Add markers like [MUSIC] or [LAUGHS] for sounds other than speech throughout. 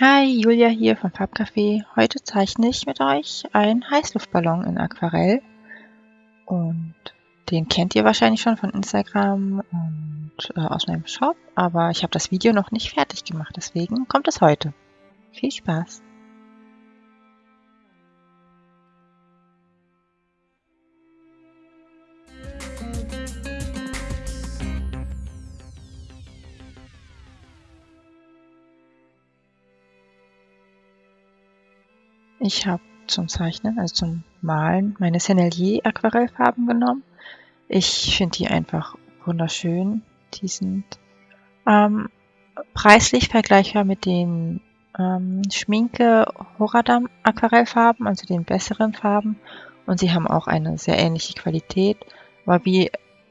Hi, Julia hier vom Farbcafé. Heute zeichne ich mit euch einen Heißluftballon in Aquarell. Und den kennt ihr wahrscheinlich schon von Instagram und äh, aus meinem Shop, aber ich habe das Video noch nicht fertig gemacht, deswegen kommt es heute. Viel Spaß! Ich habe zum Zeichnen, also zum Malen, meine Sennelier Aquarellfarben genommen. Ich finde die einfach wunderschön. Die sind ähm, preislich vergleichbar mit den ähm, Schminke Horadam Aquarellfarben, also den besseren Farben. Und sie haben auch eine sehr ähnliche Qualität. Aber wie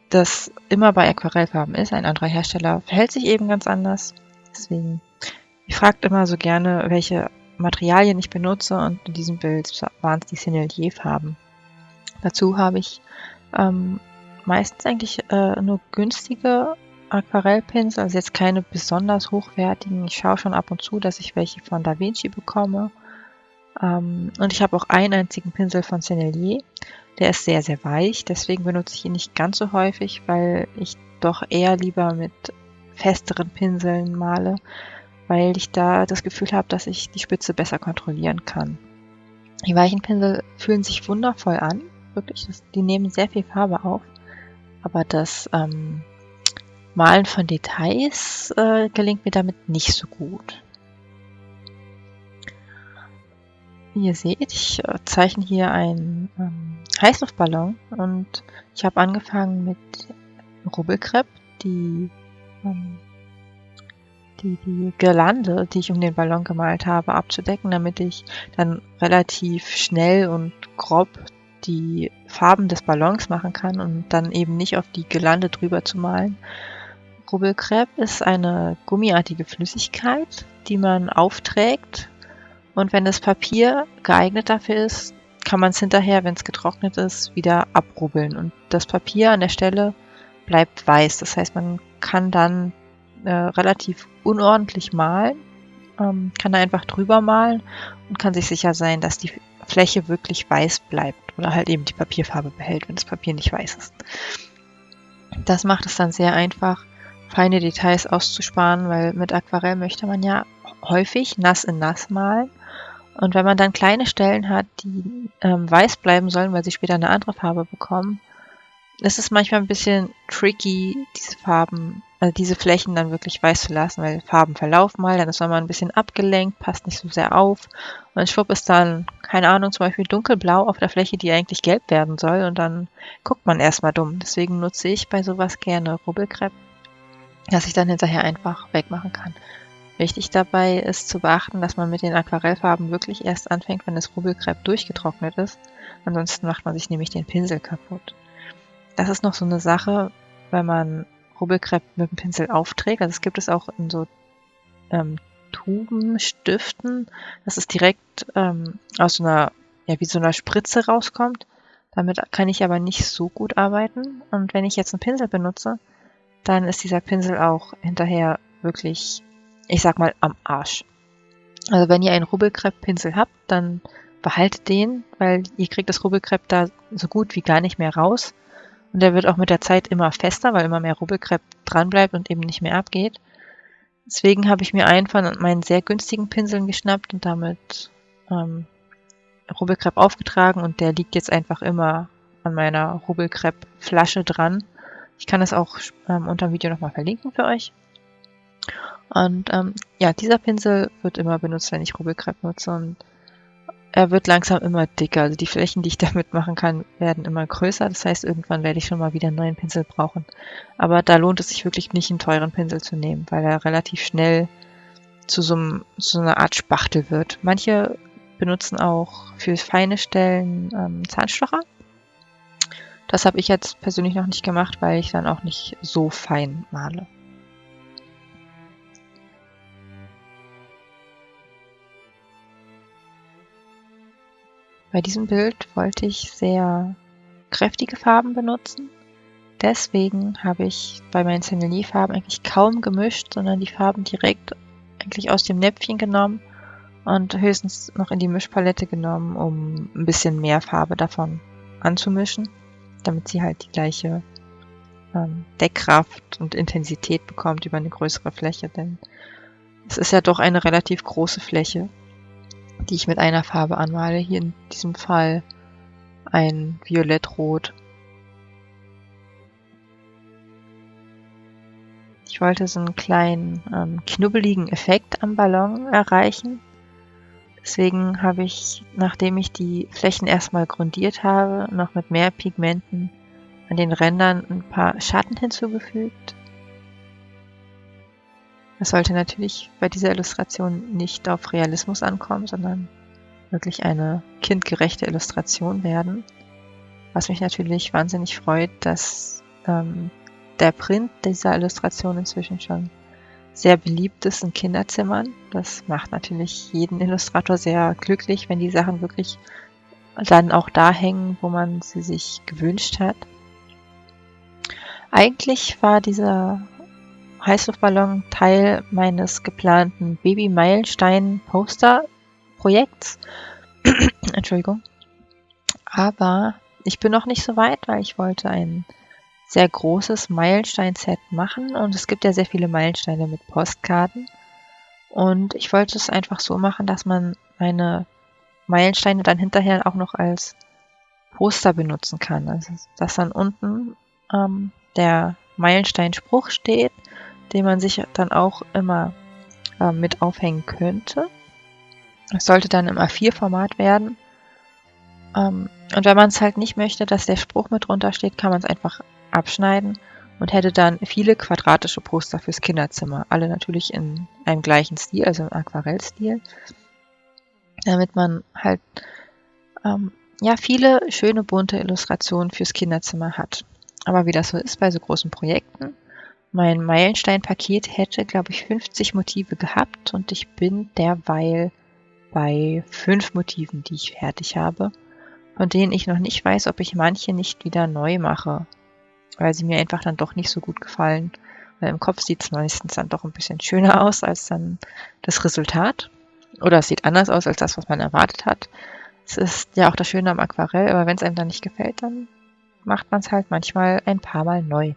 das immer bei Aquarellfarben ist, ein anderer Hersteller verhält sich eben ganz anders. Deswegen, ich fragt immer so gerne, welche Materialien ich benutze und in diesem Bild waren es die Sennelier-Farben. Dazu habe ich ähm, meistens eigentlich äh, nur günstige Aquarellpinsel, also jetzt keine besonders hochwertigen. Ich schaue schon ab und zu, dass ich welche von Da Vinci bekomme. Ähm, und ich habe auch einen einzigen Pinsel von Sennelier. Der ist sehr, sehr weich, deswegen benutze ich ihn nicht ganz so häufig, weil ich doch eher lieber mit festeren Pinseln male weil ich da das Gefühl habe, dass ich die Spitze besser kontrollieren kann. Die weichen Pinsel fühlen sich wundervoll an, wirklich. Die nehmen sehr viel Farbe auf, aber das ähm, Malen von Details äh, gelingt mir damit nicht so gut. Wie ihr seht, ich äh, zeichne hier einen ähm, Heißluftballon und ich habe angefangen mit Rubbelkrepp, die ähm, die, die Girlande, die ich um den Ballon gemalt habe, abzudecken, damit ich dann relativ schnell und grob die Farben des Ballons machen kann und dann eben nicht auf die Girlande drüber zu malen. Rubbelkrepp ist eine gummiartige Flüssigkeit, die man aufträgt und wenn das Papier geeignet dafür ist, kann man es hinterher, wenn es getrocknet ist, wieder abrubbeln und das Papier an der Stelle bleibt weiß. Das heißt, man kann dann äh, relativ unordentlich malen, ähm, kann da einfach drüber malen und kann sich sicher sein, dass die Fläche wirklich weiß bleibt oder halt eben die Papierfarbe behält, wenn das Papier nicht weiß ist. Das macht es dann sehr einfach, feine Details auszusparen, weil mit Aquarell möchte man ja häufig nass in nass malen. Und wenn man dann kleine Stellen hat, die ähm, weiß bleiben sollen, weil sie später eine andere Farbe bekommen, ist es manchmal ein bisschen tricky, diese Farben also diese Flächen dann wirklich weiß zu lassen, weil Farben verlaufen mal, dann ist man mal ein bisschen abgelenkt, passt nicht so sehr auf und schwupp ist dann, keine Ahnung, zum Beispiel dunkelblau auf der Fläche, die eigentlich gelb werden soll und dann guckt man erstmal dumm. Deswegen nutze ich bei sowas gerne Rubbelkrepp, dass ich dann hinterher einfach wegmachen kann. Wichtig dabei ist zu beachten, dass man mit den Aquarellfarben wirklich erst anfängt, wenn das Rubbelkrepp durchgetrocknet ist. Ansonsten macht man sich nämlich den Pinsel kaputt. Das ist noch so eine Sache, wenn man Rubbelkrepp mit dem Pinsel aufträgt. Also es gibt es auch in so ähm, Tuben, dass es direkt ähm, aus so einer, ja, wie so einer Spritze rauskommt. Damit kann ich aber nicht so gut arbeiten. Und wenn ich jetzt einen Pinsel benutze, dann ist dieser Pinsel auch hinterher wirklich, ich sag mal, am Arsch. Also wenn ihr einen Rubbelkrepp-Pinsel habt, dann behaltet den, weil ihr kriegt das Rubbelkrepp da so gut wie gar nicht mehr raus. Und der wird auch mit der Zeit immer fester, weil immer mehr Rubbelkrepp dran bleibt und eben nicht mehr abgeht. Deswegen habe ich mir einen von meinen sehr günstigen Pinseln geschnappt und damit ähm, Rubbelkrepp aufgetragen und der liegt jetzt einfach immer an meiner Rubbelkrepp-Flasche dran. Ich kann es auch ähm, unter dem Video nochmal verlinken für euch. Und ähm, ja, dieser Pinsel wird immer benutzt, wenn ich Rubbelkrepp nutze und er wird langsam immer dicker. Also die Flächen, die ich [LAUGHS] damit machen kann, werden immer größer. Das heißt, irgendwann werde ich schon mal wieder einen neuen Pinsel brauchen. Aber da lohnt es sich wirklich nicht, einen teuren Pinsel zu nehmen, weil er relativ schnell zu so, einem, so einer Art Spachtel wird. Manche benutzen auch für feine Stellen ähm, Zahnstocher. Das habe ich jetzt persönlich noch nicht gemacht, weil ich dann auch nicht so fein male. Bei diesem Bild wollte ich sehr kräftige Farben benutzen. Deswegen habe ich bei meinen Sennelier-Farben eigentlich kaum gemischt, sondern die Farben direkt eigentlich aus dem Näpfchen genommen und höchstens noch in die Mischpalette genommen, um ein bisschen mehr Farbe davon anzumischen, damit sie halt die gleiche ähm, Deckkraft und Intensität bekommt über eine größere Fläche, denn es ist ja doch eine relativ große Fläche, die ich mit einer Farbe anmale. Hier in diesem Fall ein Violettrot. Ich wollte so einen kleinen ähm, knubbeligen Effekt am Ballon erreichen. Deswegen habe ich, nachdem ich die Flächen erstmal grundiert habe, noch mit mehr Pigmenten an den Rändern ein paar Schatten hinzugefügt. Es sollte natürlich bei dieser Illustration nicht auf Realismus ankommen, sondern wirklich eine kindgerechte Illustration werden. Was mich natürlich wahnsinnig freut, dass ähm, der Print dieser Illustration inzwischen schon sehr beliebt ist in Kinderzimmern. Das macht natürlich jeden Illustrator sehr glücklich, wenn die Sachen wirklich dann auch da hängen, wo man sie sich gewünscht hat. Eigentlich war dieser Heißluftballon Teil meines geplanten Baby-Meilenstein-Poster-Projekts. [CLEARS THROAT] Entschuldigung. Aber ich bin noch nicht so weit, weil ich wollte ein sehr großes Meilenstein-Set machen und es gibt ja sehr viele Meilensteine mit Postkarten. Und ich wollte es einfach so machen, dass man meine Meilensteine dann hinterher auch noch als Poster benutzen kann. Also dass dann unten ähm, der Meilensteinspruch steht, den man sich dann auch immer äh, mit aufhängen könnte. Es sollte dann im A4-Format werden. Ähm, und wenn man es halt nicht möchte, dass der Spruch mit drunter steht, kann man es einfach abschneiden und hätte dann viele quadratische Poster fürs Kinderzimmer. Alle natürlich in einem gleichen Stil, also im Aquarellstil. Damit man halt ähm, ja viele schöne bunte Illustrationen fürs Kinderzimmer hat. Aber wie das so ist bei so großen Projekten, mein Meilenstein-Paket hätte, glaube ich, 50 Motive gehabt und ich bin derweil bei fünf Motiven, die ich fertig habe, von denen ich noch nicht weiß, ob ich manche nicht wieder neu mache weil sie mir einfach dann doch nicht so gut gefallen. Weil im Kopf sieht es meistens dann doch ein bisschen schöner aus als dann das Resultat. Oder es sieht anders aus als das, was man erwartet hat. Es ist ja auch das Schöne am Aquarell, aber wenn es einem dann nicht gefällt, dann macht man es halt manchmal ein paar Mal neu.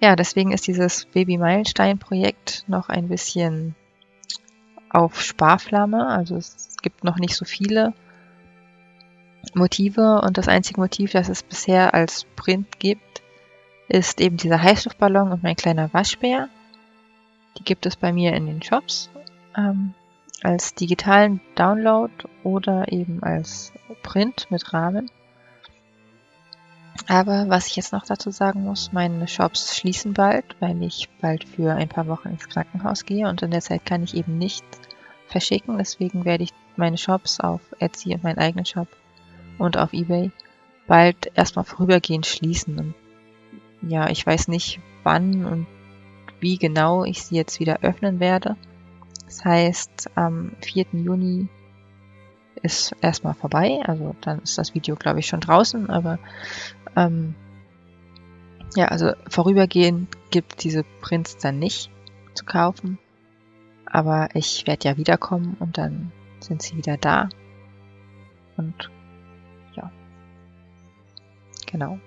Ja, deswegen ist dieses Baby Meilenstein Projekt noch ein bisschen auf Sparflamme. Also es gibt noch nicht so viele Motive und das einzige Motiv, das es bisher als Print gibt, ist eben dieser Heißluftballon und mein kleiner Waschbär. Die gibt es bei mir in den Shops ähm, als digitalen Download oder eben als Print mit Rahmen. Aber was ich jetzt noch dazu sagen muss, meine Shops schließen bald, weil ich bald für ein paar Wochen ins Krankenhaus gehe und in der Zeit kann ich eben nicht verschicken. Deswegen werde ich meine Shops auf Etsy und meinen eigenen Shop und auf eBay bald erstmal vorübergehend schließen. Und ja, ich weiß nicht, wann und wie genau ich sie jetzt wieder öffnen werde. Das heißt, am 4. Juni ist erstmal vorbei. Also dann ist das Video, glaube ich, schon draußen. Aber ähm, ja, also vorübergehend gibt diese Prints dann nicht zu kaufen. Aber ich werde ja wiederkommen und dann sind sie wieder da. Und Genau.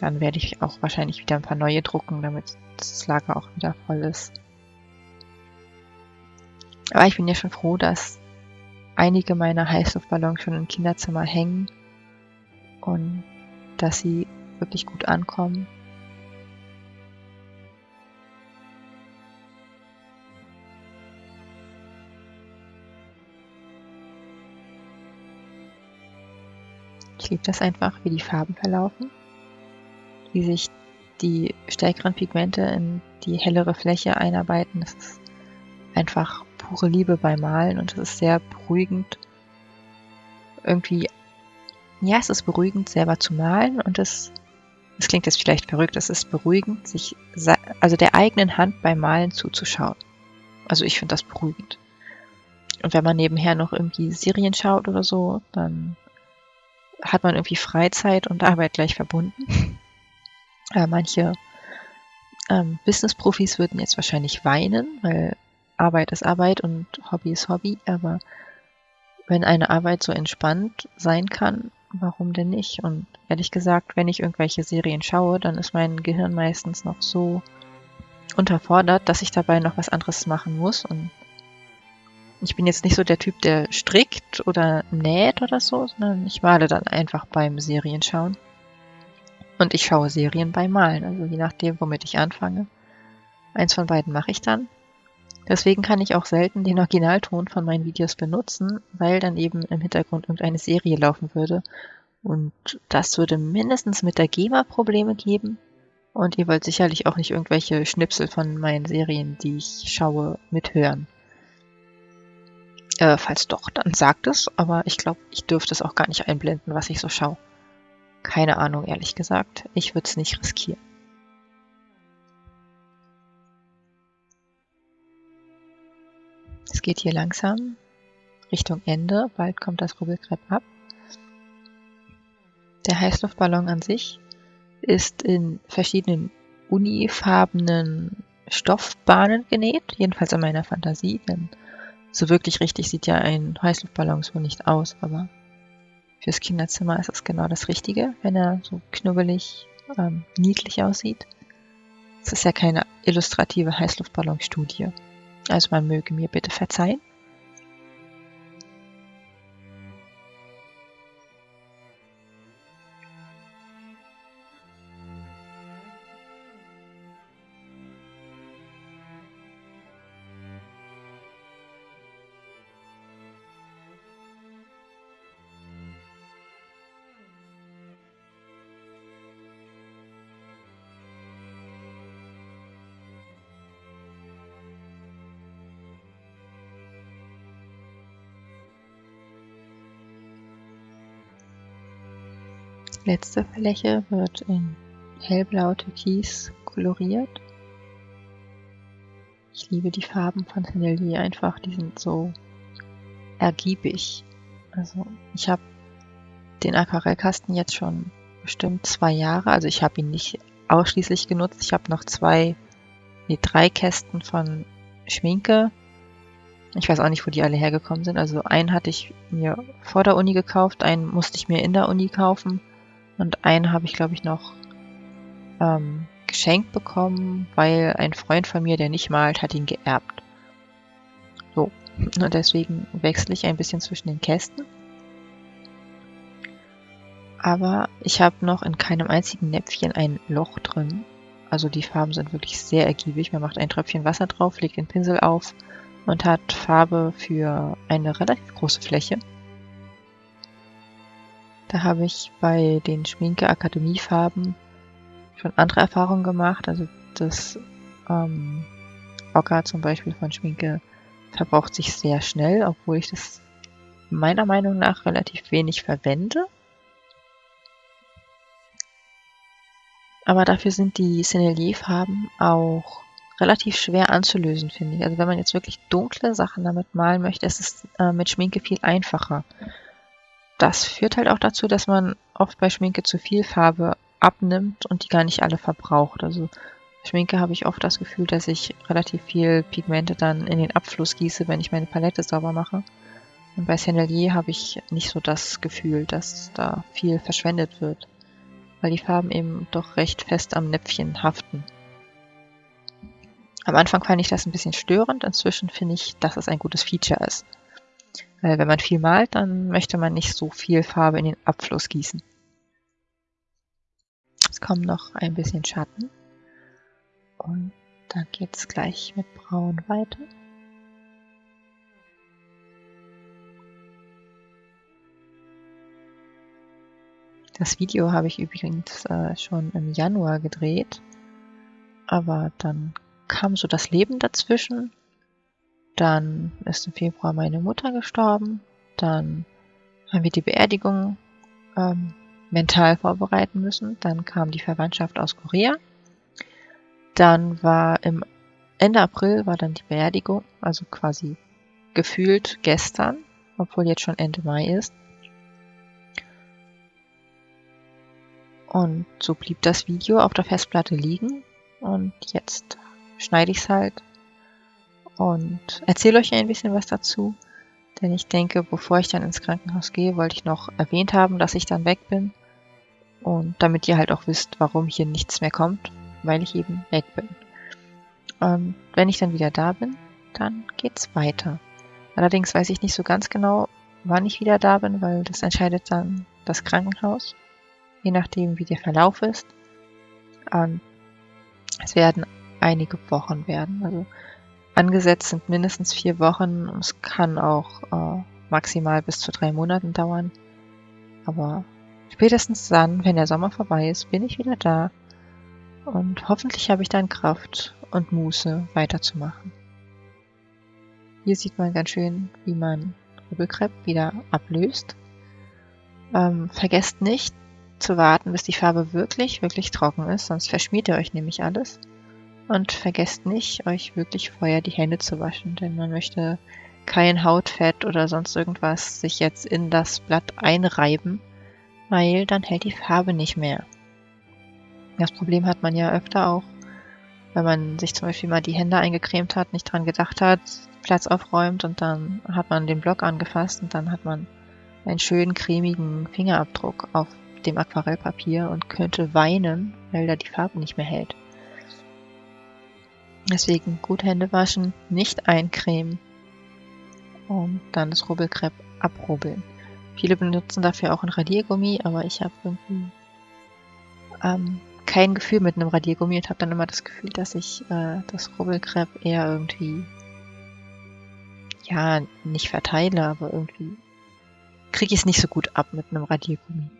Dann werde ich auch wahrscheinlich wieder ein paar neue drucken, damit das Lager auch wieder voll ist. Aber ich bin ja schon froh, dass einige meiner Heißluftballons schon im Kinderzimmer hängen und dass sie wirklich gut ankommen. Ich liebe das einfach, wie die Farben verlaufen, wie sich die stärkeren Pigmente in die hellere Fläche einarbeiten. Das ist einfach pure Liebe beim Malen und es ist sehr beruhigend. Irgendwie, ja, es ist beruhigend, selber zu malen und es, es klingt jetzt vielleicht verrückt, es ist beruhigend, sich, also der eigenen Hand beim Malen zuzuschauen. Also ich finde das beruhigend. Und wenn man nebenher noch irgendwie Serien schaut oder so, dann hat man irgendwie Freizeit und Arbeit gleich verbunden. [LAUGHS] Manche ähm, Business-Profis würden jetzt wahrscheinlich weinen, weil Arbeit ist Arbeit und Hobby ist Hobby, aber wenn eine Arbeit so entspannt sein kann, warum denn nicht? Und ehrlich gesagt, wenn ich irgendwelche Serien schaue, dann ist mein Gehirn meistens noch so unterfordert, dass ich dabei noch was anderes machen muss. Und ich bin jetzt nicht so der Typ, der strickt oder näht oder so, sondern ich male dann einfach beim Serienschauen. Und ich schaue Serien beim Malen, also je nachdem, womit ich anfange. Eins von beiden mache ich dann. Deswegen kann ich auch selten den Originalton von meinen Videos benutzen, weil dann eben im Hintergrund irgendeine Serie laufen würde. Und das würde mindestens mit der GEMA Probleme geben. Und ihr wollt sicherlich auch nicht irgendwelche Schnipsel von meinen Serien, die ich schaue, mithören. Äh, falls doch, dann sagt es, aber ich glaube, ich dürfte es auch gar nicht einblenden, was ich so schaue. Keine Ahnung, ehrlich gesagt. Ich würde es nicht riskieren. Es geht hier langsam Richtung Ende. Bald kommt das Rubbelkrepp ab. Der Heißluftballon an sich ist in verschiedenen unifarbenen Stoffbahnen genäht, jedenfalls in meiner Fantasie, denn so wirklich richtig sieht ja ein Heißluftballon so nicht aus, aber fürs Kinderzimmer ist es genau das Richtige, wenn er so knubbelig, ähm, niedlich aussieht. Es ist ja keine illustrative Heißluftballonstudie. Also man möge mir bitte verzeihen. Letzte Fläche wird in hellblau türkis koloriert. Ich liebe die Farben von Tennelly einfach, die sind so ergiebig. Also ich habe den Aquarellkasten jetzt schon bestimmt zwei Jahre. Also ich habe ihn nicht ausschließlich genutzt. Ich habe noch zwei, nee, drei Kästen von Schminke. Ich weiß auch nicht, wo die alle hergekommen sind. Also einen hatte ich mir vor der Uni gekauft, einen musste ich mir in der Uni kaufen. Und einen habe ich, glaube ich, noch ähm, geschenkt bekommen, weil ein Freund von mir, der nicht malt, hat ihn geerbt. So. Und deswegen wechsle ich ein bisschen zwischen den Kästen. Aber ich habe noch in keinem einzigen Näpfchen ein Loch drin. Also die Farben sind wirklich sehr ergiebig. Man macht ein Tröpfchen Wasser drauf, legt den Pinsel auf und hat Farbe für eine relativ große Fläche. Da habe ich bei den Schminke-Akademie-Farben schon andere Erfahrungen gemacht. Also das ähm, Ocker zum Beispiel von Schminke verbraucht sich sehr schnell, obwohl ich das meiner Meinung nach relativ wenig verwende. Aber dafür sind die Sennelier-Farben auch relativ schwer anzulösen, finde ich. Also wenn man jetzt wirklich dunkle Sachen damit malen möchte, ist es äh, mit Schminke viel einfacher das führt halt auch dazu, dass man oft bei Schminke zu viel Farbe abnimmt und die gar nicht alle verbraucht. Also Schminke habe ich oft das Gefühl, dass ich relativ viel Pigmente dann in den Abfluss gieße, wenn ich meine Palette sauber mache. Und bei Sennelier habe ich nicht so das Gefühl, dass da viel verschwendet wird, weil die Farben eben doch recht fest am Näpfchen haften. Am Anfang fand ich das ein bisschen störend, inzwischen finde ich, dass es ein gutes Feature ist. Weil wenn man viel malt, dann möchte man nicht so viel Farbe in den Abfluss gießen. Es kommt noch ein bisschen Schatten. Und dann geht es gleich mit Braun weiter. Das Video habe ich übrigens äh, schon im Januar gedreht, aber dann kam so das Leben dazwischen dann ist im Februar meine Mutter gestorben. Dann haben wir die Beerdigung ähm, mental vorbereiten müssen. Dann kam die Verwandtschaft aus Korea. Dann war im Ende April war dann die Beerdigung, also quasi gefühlt gestern, obwohl jetzt schon Ende Mai ist. Und so blieb das Video auf der Festplatte liegen und jetzt schneide ich es halt und erzähle euch ein bisschen was dazu. Denn ich denke, bevor ich dann ins Krankenhaus gehe, wollte ich noch erwähnt haben, dass ich dann weg bin. Und damit ihr halt auch wisst, warum hier nichts mehr kommt, weil ich eben weg bin. Und wenn ich dann wieder da bin, dann geht's weiter. Allerdings weiß ich nicht so ganz genau, wann ich wieder da bin, weil das entscheidet dann das Krankenhaus, je nachdem, wie der Verlauf ist. Und es werden einige Wochen werden. Also angesetzt sind mindestens vier Wochen. Es kann auch äh, maximal bis zu drei Monaten dauern. Aber spätestens dann, wenn der Sommer vorbei ist, bin ich wieder da. Und hoffentlich habe ich dann Kraft und Muße weiterzumachen. Hier sieht man ganz schön, wie man Rübelkrepp wieder ablöst. Ähm, vergesst nicht zu warten, bis die Farbe wirklich, wirklich trocken ist, sonst verschmiert ihr euch nämlich alles. Und vergesst nicht, euch wirklich vorher die Hände zu waschen, denn man möchte kein Hautfett oder sonst irgendwas sich jetzt in das Blatt einreiben, weil dann hält die Farbe nicht mehr. Das Problem hat man ja öfter auch, wenn man sich zum Beispiel mal die Hände eingecremt hat, nicht dran gedacht hat, Platz aufräumt und dann hat man den Block angefasst und dann hat man einen schönen cremigen Fingerabdruck auf dem Aquarellpapier und könnte weinen, weil da die Farbe nicht mehr hält. Deswegen gut Hände waschen, nicht eincremen und dann das Rubbelkrepp abrubbeln. Viele benutzen dafür auch ein Radiergummi, aber ich habe irgendwie ähm, kein Gefühl mit einem Radiergummi und habe dann immer das Gefühl, dass ich äh, das Rubbelkrepp eher irgendwie ja nicht verteile, aber irgendwie kriege ich es nicht so gut ab mit einem Radiergummi.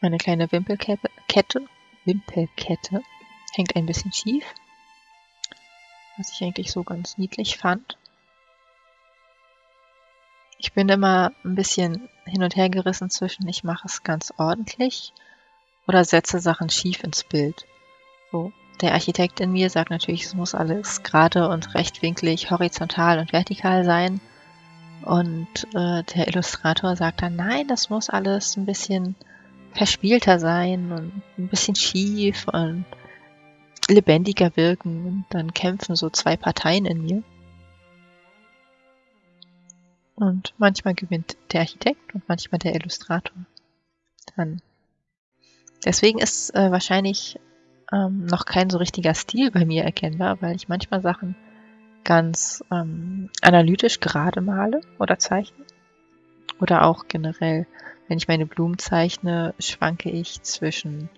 Meine kleine Wimpelkette, Wimpelkette hängt ein bisschen schief, was ich eigentlich so ganz niedlich fand. Ich bin immer ein bisschen hin und her gerissen zwischen, ich mache es ganz ordentlich oder setze Sachen schief ins Bild. So, der Architekt in mir sagt natürlich, es muss alles gerade und rechtwinklig, horizontal und vertikal sein. Und äh, der Illustrator sagt dann, nein, das muss alles ein bisschen verspielter sein und ein bisschen schief und lebendiger wirken. Und dann kämpfen so zwei Parteien in mir. Und manchmal gewinnt der Architekt und manchmal der Illustrator. Dann. Deswegen ist äh, wahrscheinlich ähm, noch kein so richtiger Stil bei mir erkennbar, weil ich manchmal Sachen ganz ähm, analytisch gerade male oder zeichne. Oder auch generell, wenn ich meine Blumen zeichne, schwanke ich zwischen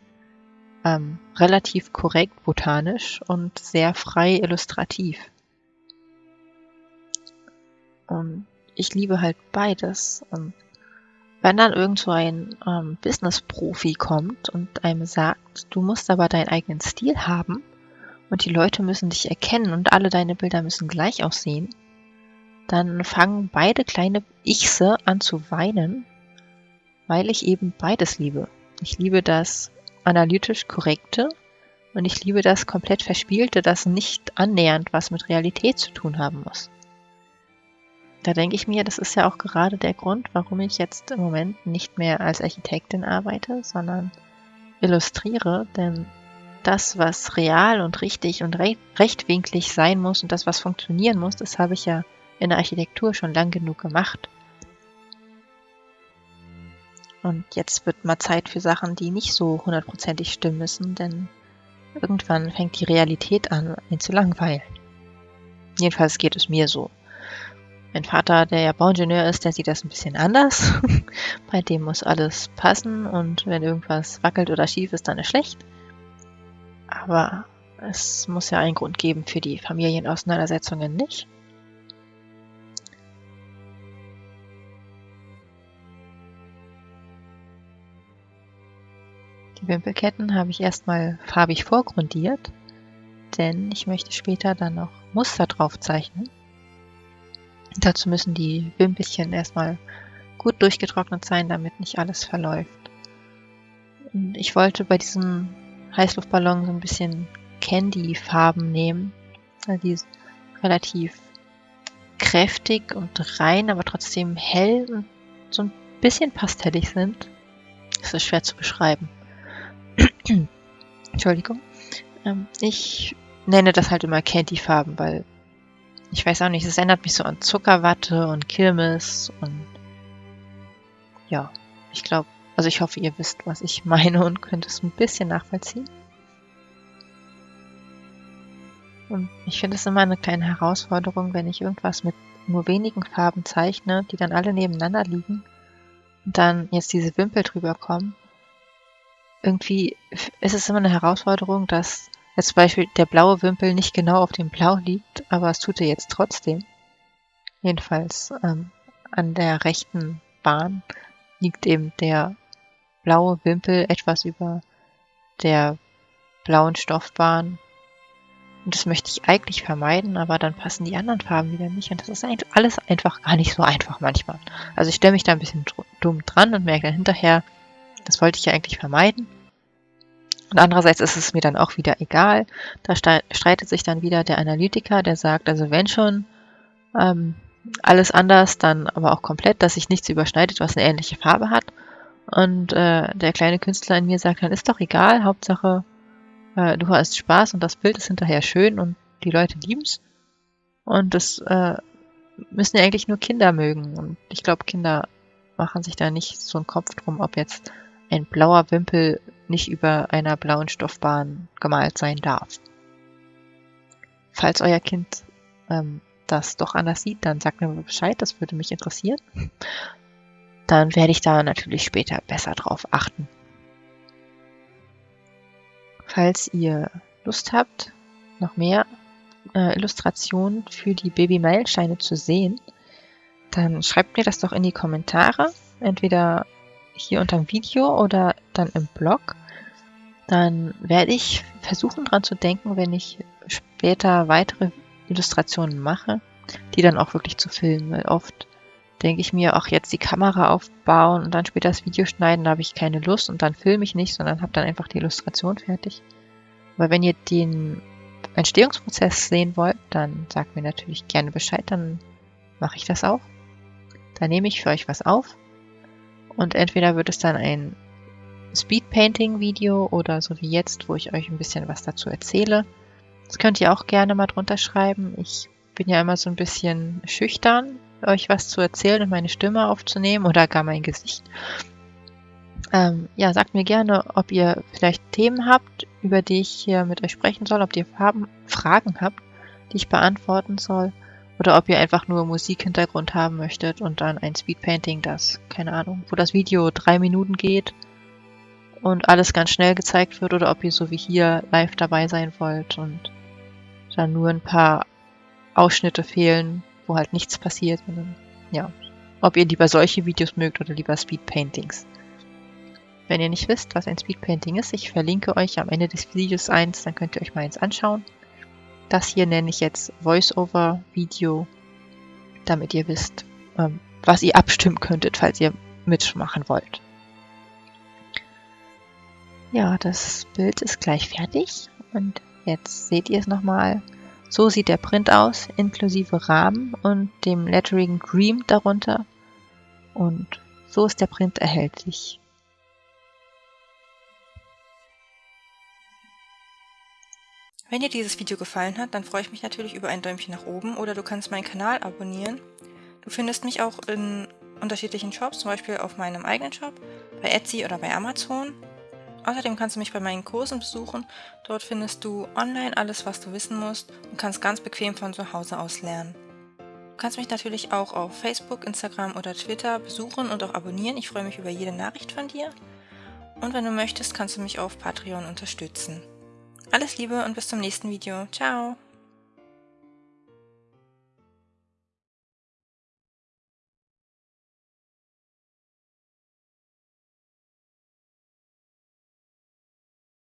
ähm, relativ korrekt botanisch und sehr frei illustrativ. Und ich liebe halt beides. Und wenn dann irgend so ein ähm, Business-Profi kommt und einem sagt, du musst aber deinen eigenen Stil haben und die Leute müssen dich erkennen und alle deine Bilder müssen gleich aussehen, dann fangen beide kleine Ichse an zu weinen, weil ich eben beides liebe. Ich liebe das analytisch korrekte und ich liebe das komplett verspielte, das nicht annähernd was mit Realität zu tun haben muss. Da denke ich mir, das ist ja auch gerade der Grund, warum ich jetzt im Moment nicht mehr als Architektin arbeite, sondern illustriere, denn das, was real und richtig und rechtwinklig sein muss und das, was funktionieren muss, das habe ich ja in der Architektur schon lang genug gemacht. Und jetzt wird mal Zeit für Sachen, die nicht so hundertprozentig stimmen müssen, denn irgendwann fängt die Realität an, ihn zu langweilen. Jedenfalls geht es mir so. Mein Vater, der ja Bauingenieur ist, der sieht das ein bisschen anders. [LAUGHS] Bei dem muss alles passen und wenn irgendwas wackelt oder schief ist, dann ist schlecht. Aber es muss ja einen Grund geben für die Familienauseinandersetzungen nicht. Wimpelketten habe ich erstmal farbig vorgrundiert, denn ich möchte später dann noch Muster drauf zeichnen. Dazu müssen die Wimpelchen erstmal gut durchgetrocknet sein, damit nicht alles verläuft. Und ich wollte bei diesem Heißluftballon so ein bisschen Candy-Farben nehmen. Also die relativ kräftig und rein, aber trotzdem hell und so ein bisschen pastellig sind. Das ist schwer zu beschreiben. Entschuldigung. Ähm, ich nenne das halt immer Candy-Farben, weil ich weiß auch nicht, es erinnert mich so an Zuckerwatte und Kirmes und ja, ich glaube, also ich hoffe, ihr wisst, was ich meine und könnt es ein bisschen nachvollziehen. Und ich finde es immer eine kleine Herausforderung, wenn ich irgendwas mit nur wenigen Farben zeichne, die dann alle nebeneinander liegen und dann jetzt diese Wimpel drüber kommen. Irgendwie ist es immer eine Herausforderung, dass jetzt zum Beispiel der blaue Wimpel nicht genau auf dem Blau liegt, aber es tut er jetzt trotzdem. Jedenfalls ähm, an der rechten Bahn liegt eben der blaue Wimpel etwas über der blauen Stoffbahn und das möchte ich eigentlich vermeiden, aber dann passen die anderen Farben wieder nicht. Und das ist eigentlich alles einfach gar nicht so einfach manchmal. Also ich stelle mich da ein bisschen dumm dran und merke dann hinterher, das wollte ich ja eigentlich vermeiden. Und andererseits ist es mir dann auch wieder egal. Da streitet sich dann wieder der Analytiker, der sagt, also wenn schon ähm, alles anders, dann aber auch komplett, dass sich nichts überschneidet, was eine ähnliche Farbe hat. Und äh, der kleine Künstler in mir sagt dann, ist doch egal, Hauptsache äh, du hast Spaß und das Bild ist hinterher schön und die Leute lieben es. Und das äh, müssen ja eigentlich nur Kinder mögen. Und ich glaube, Kinder machen sich da nicht so einen Kopf drum, ob jetzt ein blauer Wimpel nicht über einer blauen Stoffbahn gemalt sein darf. Falls euer Kind ähm, das doch anders sieht, dann sagt mir Bescheid, das würde mich interessieren. Dann werde ich da natürlich später besser drauf achten. Falls ihr Lust habt, noch mehr äh, Illustrationen für die Baby-Meilensteine zu sehen, dann schreibt mir das doch in die Kommentare, entweder hier unter dem Video oder dann im Blog. Dann werde ich versuchen dran zu denken, wenn ich später weitere Illustrationen mache, die dann auch wirklich zu filmen, weil oft denke ich mir, auch jetzt die Kamera aufbauen und dann später das Video schneiden, da habe ich keine Lust und dann filme ich nicht, sondern habe dann einfach die Illustration fertig. Aber wenn ihr den Entstehungsprozess sehen wollt, dann sagt mir natürlich gerne Bescheid, dann mache ich das auch. Dann nehme ich für euch was auf und entweder wird es dann ein Speedpainting-Video oder so wie jetzt, wo ich euch ein bisschen was dazu erzähle. Das könnt ihr auch gerne mal drunter schreiben. Ich bin ja immer so ein bisschen schüchtern, euch was zu erzählen und meine Stimme aufzunehmen oder gar mein Gesicht. Ähm, ja, sagt mir gerne, ob ihr vielleicht Themen habt, über die ich hier mit euch sprechen soll, ob ihr Farben, Fragen habt, die ich beantworten soll, oder ob ihr einfach nur Musikhintergrund haben möchtet und dann ein Speedpainting, das, keine Ahnung, wo das Video drei Minuten geht und alles ganz schnell gezeigt wird, oder ob ihr so wie hier live dabei sein wollt und dann nur ein paar Ausschnitte fehlen, wo halt nichts passiert. Dann, ja, ob ihr lieber solche Videos mögt oder lieber Speedpaintings. Wenn ihr nicht wisst, was ein Speedpainting ist, ich verlinke euch am Ende des Videos eins, dann könnt ihr euch mal eins anschauen. Das hier nenne ich jetzt Voice-Over-Video, damit ihr wisst, ähm, was ihr abstimmen könntet, falls ihr mitmachen wollt. Ja, das Bild ist gleich fertig und jetzt seht ihr es nochmal. So sieht der Print aus, inklusive Rahmen und dem Lettering Dream darunter. Und so ist der Print erhältlich. Wenn dir dieses Video gefallen hat, dann freue ich mich natürlich über ein Däumchen nach oben oder du kannst meinen Kanal abonnieren. Du findest mich auch in unterschiedlichen Shops, zum Beispiel auf meinem eigenen Shop, bei Etsy oder bei Amazon. Außerdem kannst du mich bei meinen Kursen besuchen. Dort findest du online alles, was du wissen musst und kannst ganz bequem von zu Hause aus lernen. Du kannst mich natürlich auch auf Facebook, Instagram oder Twitter besuchen und auch abonnieren. Ich freue mich über jede Nachricht von dir. Und wenn du möchtest, kannst du mich auf Patreon unterstützen. Alles Liebe und bis zum nächsten Video. Ciao!